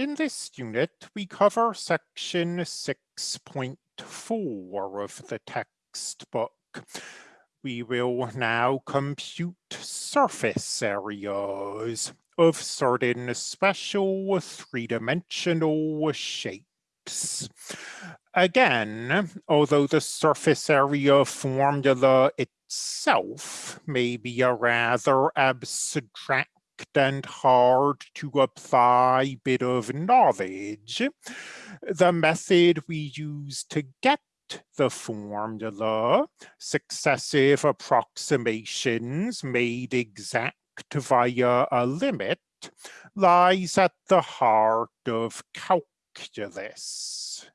In this unit, we cover section 6.4 of the textbook. We will now compute surface areas of certain special three-dimensional shapes. Again, although the surface area formula itself may be a rather abstract and hard to apply bit of knowledge, the method we use to get the formula, successive approximations made exact via a limit, lies at the heart of calculus.